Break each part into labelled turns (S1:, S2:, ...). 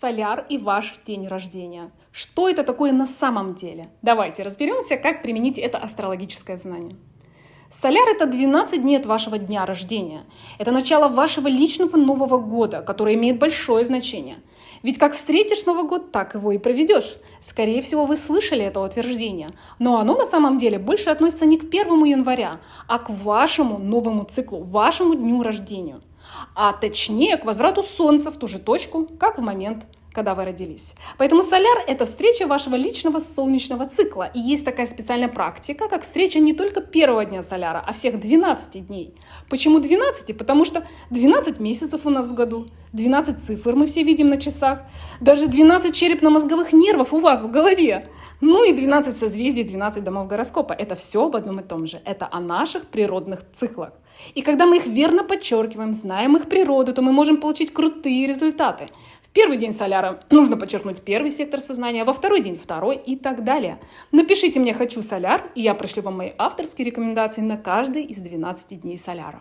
S1: Соляр и ваш день рождения. Что это такое на самом деле? Давайте разберемся, как применить это астрологическое знание. Соляр – это 12 дней от вашего дня рождения. Это начало вашего личного Нового года, которое имеет большое значение. Ведь как встретишь Новый год, так его и проведешь. Скорее всего, вы слышали это утверждение. Но оно на самом деле больше относится не к 1 января, а к вашему новому циклу, вашему дню рождения а точнее к возврату Солнца в ту же точку, как в момент когда вы родились. Поэтому соляр – это встреча вашего личного солнечного цикла. И есть такая специальная практика, как встреча не только первого дня соляра, а всех 12 дней. Почему 12? Потому что 12 месяцев у нас в году, 12 цифр мы все видим на часах, даже 12 черепно-мозговых нервов у вас в голове. Ну и 12 созвездий, 12 домов гороскопа. Это все об одном и том же. Это о наших природных циклах. И когда мы их верно подчеркиваем, знаем их природу, то мы можем получить крутые результаты. В первый день соляра нужно подчеркнуть первый сектор сознания, во второй день второй и так далее. Напишите мне «Хочу соляр», и я пришлю вам мои авторские рекомендации на каждый из 12 дней соляра.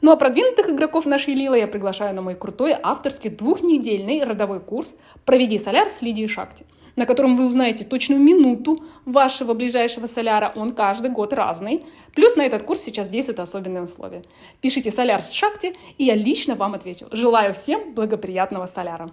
S1: Ну а продвинутых игроков нашей Лилы я приглашаю на мой крутой авторский двухнедельный родовой курс «Проведи соляр с Лидией Шакти» на котором вы узнаете точную минуту вашего ближайшего соляра. Он каждый год разный. Плюс на этот курс сейчас действуют особенные условия. Пишите соляр с шахте, и я лично вам отвечу. Желаю всем благоприятного соляра.